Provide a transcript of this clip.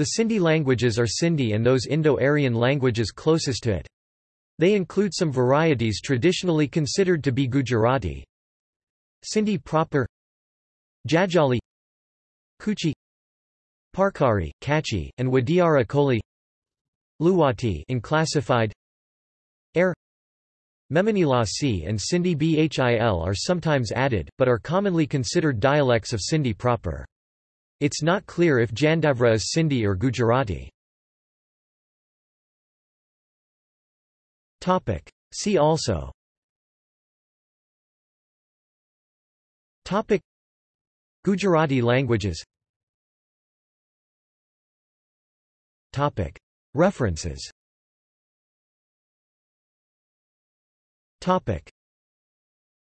The Sindhi languages are Sindhi and those Indo-Aryan languages closest to it. They include some varieties traditionally considered to be Gujarati. Sindhi proper Jadgali Kutchi Parkari, Kachi, and Wadiara Koli Luwati unclassified Air Memoni Lasi and Sindhi Bhil are sometimes added, but are commonly considered dialects of Sindhi proper. It's not clear if Jandavra is Sindhi or Gujarati. See also. Topic. Gujarati languages. Topic. References. Topic